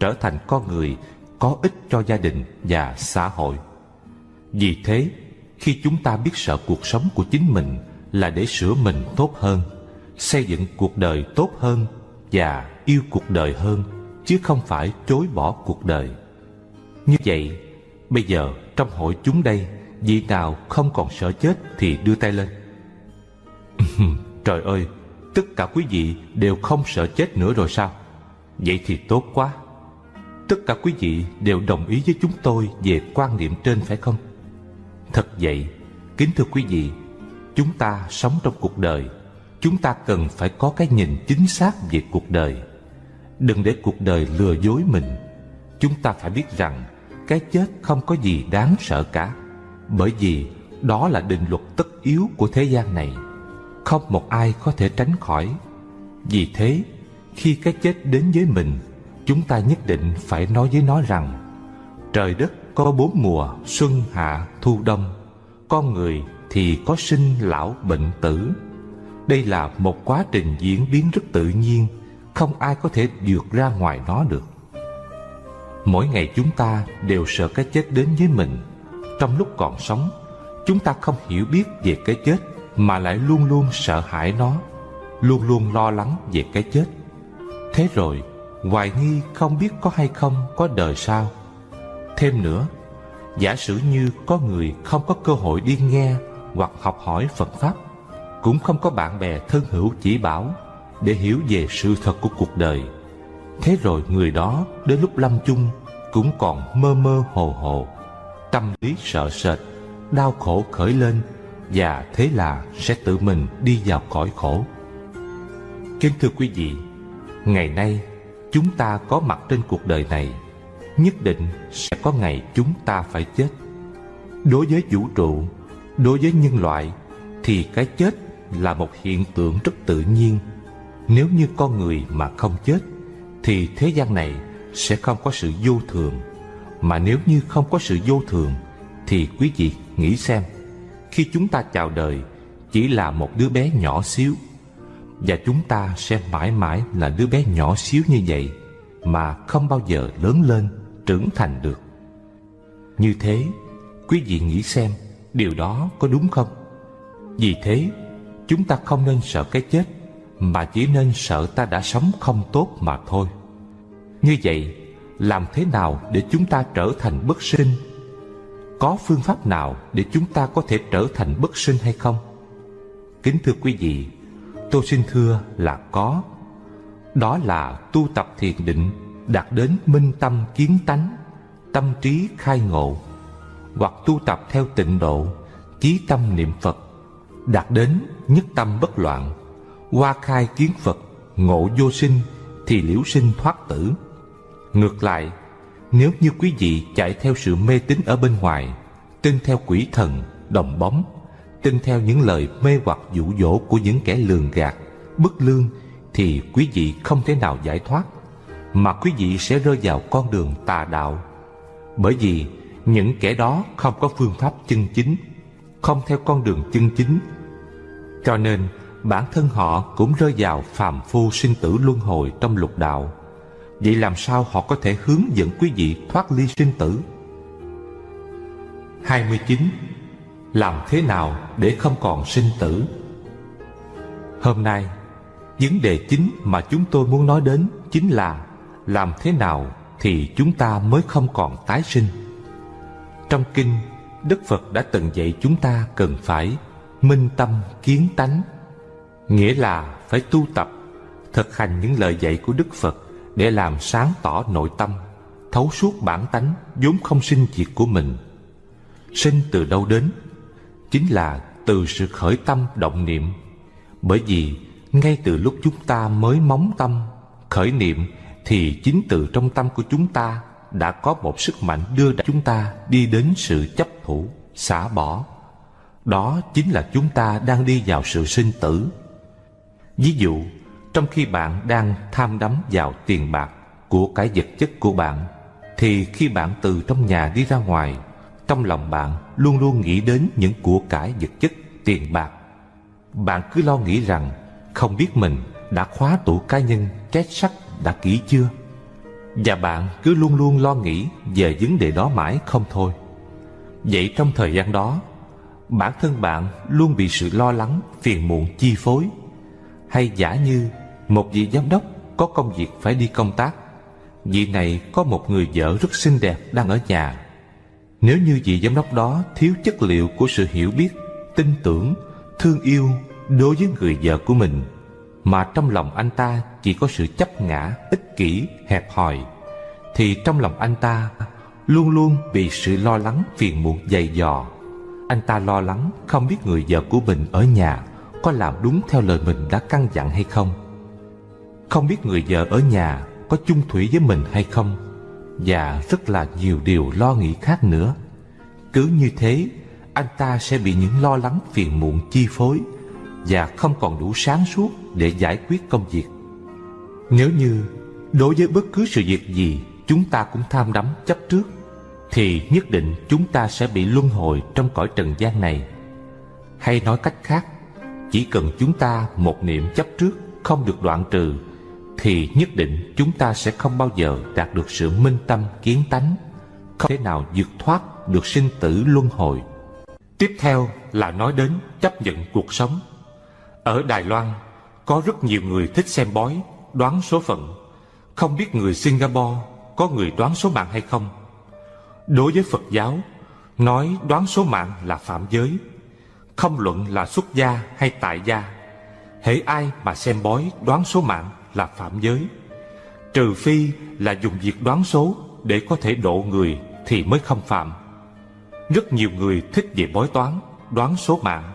A: Trở thành con người có ích cho gia đình và xã hội. Vì thế, khi chúng ta biết sợ cuộc sống của chính mình là để sửa mình tốt hơn, xây dựng cuộc đời tốt hơn và yêu cuộc đời hơn, chứ không phải chối bỏ cuộc đời. Như vậy, bây giờ trong hội chúng đây, vị nào không còn sợ chết thì đưa tay lên. Trời ơi, tất cả quý vị đều không sợ chết nữa rồi sao? Vậy thì tốt quá. Tất cả quý vị đều đồng ý với chúng tôi về quan niệm trên phải không? Thật vậy, kính thưa quý vị, chúng ta sống trong cuộc đời, chúng ta cần phải có cái nhìn chính xác về cuộc đời. Đừng để cuộc đời lừa dối mình. Chúng ta phải biết rằng cái chết không có gì đáng sợ cả, bởi vì đó là định luật tất yếu của thế gian này. Không một ai có thể tránh khỏi. Vì thế, khi cái chết đến với mình chúng ta nhất định phải nói với nó rằng, trời đất có bốn mùa, xuân, hạ, thu, đông. Con người thì có sinh lão, bệnh tử. Đây là một quá trình diễn biến rất tự nhiên, không ai có thể vượt ra ngoài nó được. Mỗi ngày chúng ta đều sợ cái chết đến với mình. Trong lúc còn sống, chúng ta không hiểu biết về cái chết mà lại luôn luôn sợ hãi nó, luôn luôn lo lắng về cái chết. Thế rồi hoài nghi không biết có hay không có đời sau. Thêm nữa, giả sử như có người không có cơ hội đi nghe hoặc học hỏi Phật Pháp, cũng không có bạn bè thân hữu chỉ bảo để hiểu về sự thật của cuộc đời. Thế rồi người đó đến lúc lâm chung cũng còn mơ mơ hồ hồ, tâm lý sợ sệt, đau khổ khởi lên và thế là sẽ tự mình đi vào cõi khổ. Kính thưa quý vị, ngày nay chúng ta có mặt trên cuộc đời này, nhất định sẽ có ngày chúng ta phải chết. Đối với vũ trụ, đối với nhân loại, thì cái chết là một hiện tượng rất tự nhiên. Nếu như con người mà không chết, thì thế gian này sẽ không có sự vô thường. Mà nếu như không có sự vô thường, thì quý vị nghĩ xem, khi chúng ta chào đời, chỉ là một đứa bé nhỏ xíu và chúng ta sẽ mãi mãi là đứa bé nhỏ xíu như vậy Mà không bao giờ lớn lên, trưởng thành được Như thế, quý vị nghĩ xem Điều đó có đúng không? Vì thế, chúng ta không nên sợ cái chết Mà chỉ nên sợ ta đã sống không tốt mà thôi Như vậy, làm thế nào để chúng ta trở thành bất sinh? Có phương pháp nào để chúng ta có thể trở thành bất sinh hay không? Kính thưa quý vị, tôi xin thưa là có. Đó là tu tập thiền định đạt đến minh tâm kiến tánh, tâm trí khai ngộ, hoặc tu tập theo tịnh độ, chí tâm niệm phật, đạt đến nhất tâm bất loạn, qua khai kiến phật, ngộ vô sinh thì liễu sinh thoát tử. Ngược lại, nếu như quý vị chạy theo sự mê tín ở bên ngoài, tin theo quỷ thần, đồng bóng tin theo những lời mê hoặc dụ dỗ của những kẻ lường gạt, bất lương thì quý vị không thể nào giải thoát, mà quý vị sẽ rơi vào con đường tà đạo. Bởi vì những kẻ đó không có phương pháp chân chính, không theo con đường chân chính. Cho nên bản thân họ cũng rơi vào phàm phu sinh tử luân hồi trong lục đạo. Vậy làm sao họ có thể hướng dẫn quý vị thoát ly sinh tử? 29 làm thế nào để không còn sinh tử? Hôm nay, vấn đề chính mà chúng tôi muốn nói đến chính là làm thế nào thì chúng ta mới không còn tái sinh? Trong kinh, đức phật đã từng dạy chúng ta cần phải minh tâm kiến tánh, nghĩa là phải tu tập, thực hành những lời dạy của đức phật để làm sáng tỏ nội tâm, thấu suốt bản tánh vốn không sinh diệt của mình. Sinh từ đâu đến? Chính là từ sự khởi tâm động niệm. Bởi vì ngay từ lúc chúng ta mới móng tâm, khởi niệm thì chính từ trong tâm của chúng ta đã có một sức mạnh đưa chúng ta đi đến sự chấp thủ, xả bỏ. Đó chính là chúng ta đang đi vào sự sinh tử. Ví dụ, trong khi bạn đang tham đắm vào tiền bạc của cái vật chất của bạn, thì khi bạn từ trong nhà đi ra ngoài, trong lòng bạn luôn luôn nghĩ đến những của cải vật chất, tiền bạc. Bạn cứ lo nghĩ rằng không biết mình đã khóa tủ cá nhân két sắt đã kỹ chưa? Và bạn cứ luôn luôn lo nghĩ về vấn đề đó mãi không thôi. Vậy trong thời gian đó bản thân bạn luôn bị sự lo lắng phiền muộn chi phối. Hay giả như một vị giám đốc có công việc phải đi công tác vị này có một người vợ rất xinh đẹp đang ở nhà nếu như vị giám đốc đó thiếu chất liệu của sự hiểu biết tin tưởng thương yêu đối với người vợ của mình mà trong lòng anh ta chỉ có sự chấp ngã, ích kỷ, hẹp hòi, thì trong lòng anh ta luôn luôn bị sự lo lắng phiền muộn dày dò. Anh ta lo lắng không biết người vợ của mình ở nhà có làm đúng theo lời mình đã căn dặn hay không. Không biết người vợ ở nhà có chung thủy với mình hay không và rất là nhiều điều lo nghĩ khác nữa. Cứ như thế, anh ta sẽ bị những lo lắng phiền muộn chi phối và không còn đủ sáng suốt để giải quyết công việc. Nếu như đối với bất cứ sự việc gì chúng ta cũng tham đắm chấp trước, thì nhất định chúng ta sẽ bị luân hồi trong cõi trần gian này. Hay nói cách khác, chỉ cần chúng ta một niệm chấp trước không được đoạn trừ, thì nhất định chúng ta sẽ không bao giờ đạt được sự minh tâm kiến tánh, không thể nào vượt thoát được sinh tử luân hồi. Tiếp theo là nói đến chấp nhận cuộc sống ở Đài Loan, có rất nhiều người thích xem bói, đoán số phận. Không biết người Singapore có người đoán số mạng hay không? Đối với Phật giáo, nói đoán số mạng là phạm giới. Không luận là xuất gia hay tại gia. Hễ ai mà xem bói đoán số mạng là phạm giới. Trừ phi là dùng việc đoán số để có thể độ người thì mới không phạm. Rất nhiều người thích về bói toán, đoán số mạng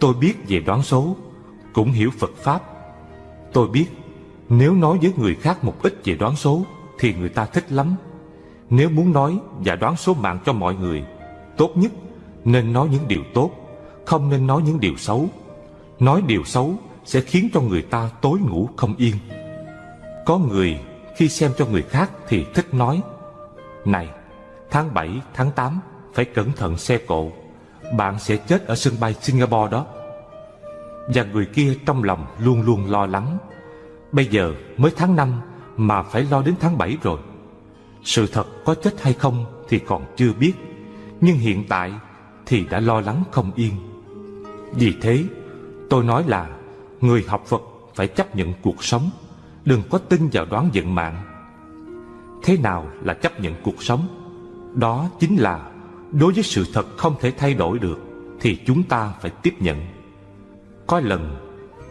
A: Tôi biết về đoán số Cũng hiểu Phật Pháp Tôi biết Nếu nói với người khác một ít về đoán số Thì người ta thích lắm Nếu muốn nói và đoán số mạng cho mọi người Tốt nhất Nên nói những điều tốt Không nên nói những điều xấu Nói điều xấu sẽ khiến cho người ta tối ngủ không yên. Có người khi xem cho người khác thì thích nói Này, tháng 7, tháng 8 phải cẩn thận xe cộ bạn sẽ chết ở sân bay Singapore đó. Và người kia trong lòng luôn luôn lo lắng Bây giờ mới tháng 5 mà phải lo đến tháng 7 rồi. Sự thật có chết hay không thì còn chưa biết Nhưng hiện tại thì đã lo lắng không yên. Vì thế tôi nói là Người học Phật phải chấp nhận cuộc sống, Đừng có tin vào đoán vận mạng. Thế nào là chấp nhận cuộc sống? Đó chính là Đối với sự thật không thể thay đổi được Thì chúng ta phải tiếp nhận. Có lần,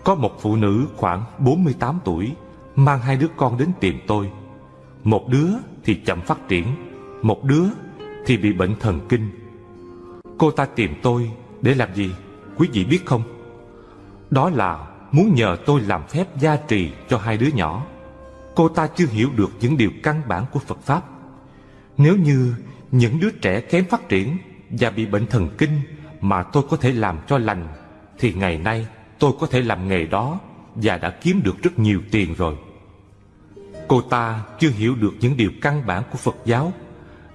A: Có một phụ nữ khoảng 48 tuổi Mang hai đứa con đến tìm tôi. Một đứa thì chậm phát triển, Một đứa thì bị bệnh thần kinh. Cô ta tìm tôi để làm gì, Quý vị biết không? Đó là muốn nhờ tôi làm phép gia trì cho hai đứa nhỏ, Cô ta chưa hiểu được những điều căn bản của Phật Pháp Nếu như những đứa trẻ kém phát triển và bị bệnh thần kinh mà tôi có thể làm cho lành, thì ngày nay tôi có thể làm nghề đó và đã kiếm được rất nhiều tiền rồi. Cô ta chưa hiểu được những điều căn bản của Phật giáo,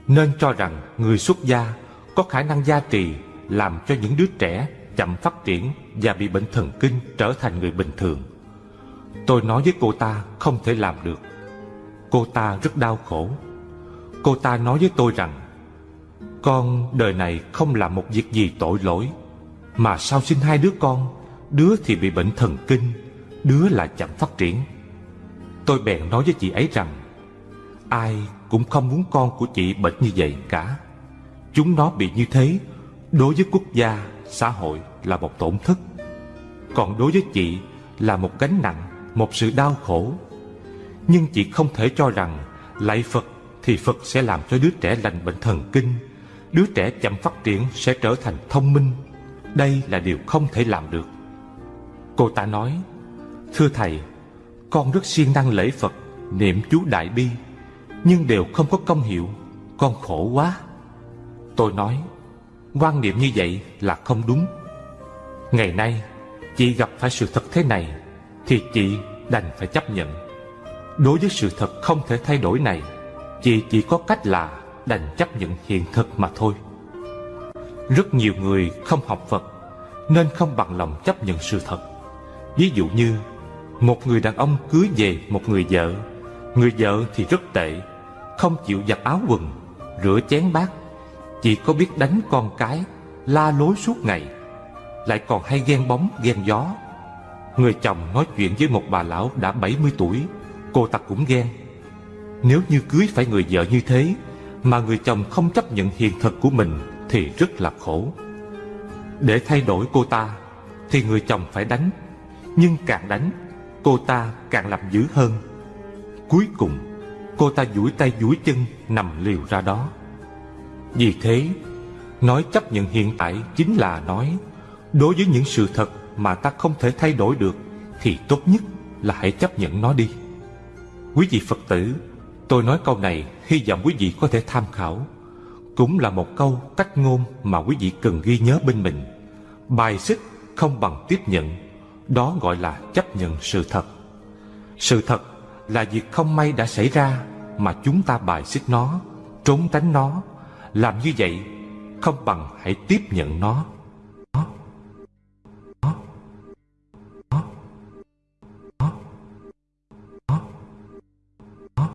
A: nên cho rằng người xuất gia có khả năng gia trì làm cho những đứa trẻ chậm phát triển và bị bệnh thần kinh trở thành người bình thường. Tôi nói với cô ta không thể làm được. Cô ta rất đau khổ. Cô ta nói với tôi rằng con đời này không làm một việc gì tội lỗi Mà sao sinh hai đứa con Đứa thì bị bệnh thần kinh Đứa là chậm phát triển Tôi bèn nói với chị ấy rằng Ai cũng không muốn con của chị bệnh như vậy cả Chúng nó bị như thế Đối với quốc gia, xã hội là một tổn thất. Còn đối với chị là một gánh nặng, Một sự đau khổ. Nhưng chị không thể cho rằng Lạy Phật thì Phật sẽ làm cho đứa trẻ lành bệnh thần kinh. Đứa trẻ chậm phát triển sẽ trở thành thông minh. Đây là điều không thể làm được. Cô ta nói, Thưa thầy, Con rất siêng năng lễ Phật, Niệm chú Đại Bi, Nhưng đều không có công hiệu, Con khổ quá. Tôi nói, quan niệm như vậy là không đúng. Ngày nay, Chị gặp phải sự thật thế này Thì chị đành phải chấp nhận. Đối với sự thật không thể thay đổi này, Chị chỉ có cách là đành chấp nhận hiện thực mà thôi. Rất nhiều người không học Phật Nên không bằng lòng chấp nhận sự thật. Ví dụ như, Một người đàn ông cưới về một người vợ Người vợ thì rất tệ, Không chịu giặt áo quần, Rửa chén bát, Chỉ có biết đánh con cái, La lối suốt ngày. Lại còn hay ghen bóng, ghen gió. Người chồng nói chuyện với một bà lão đã 70 tuổi, Cô ta cũng ghen. Nếu như cưới phải người vợ như thế, Mà người chồng không chấp nhận hiện thực của mình Thì rất là khổ. Để thay đổi cô ta, Thì người chồng phải đánh. Nhưng càng đánh, Cô ta càng làm dữ hơn. Cuối cùng, Cô ta duỗi tay duỗi chân Nằm liều ra đó. Vì thế, Nói chấp nhận hiện tại chính là nói Đối với những sự thật mà ta không thể thay đổi được, Thì tốt nhất là hãy chấp nhận nó đi. Quý vị Phật tử, Tôi nói câu này hy vọng quý vị có thể tham khảo. Cũng là một câu cách ngôn mà quý vị cần ghi nhớ bên mình. Bài xích không bằng tiếp nhận, Đó gọi là chấp nhận sự thật. Sự thật là việc không may đã xảy ra Mà chúng ta bài xích nó, Trốn tránh nó. Làm như vậy không bằng hãy tiếp nhận nó.